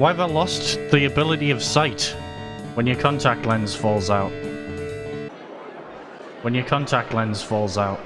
Why have I lost the ability of sight when your contact lens falls out? When your contact lens falls out.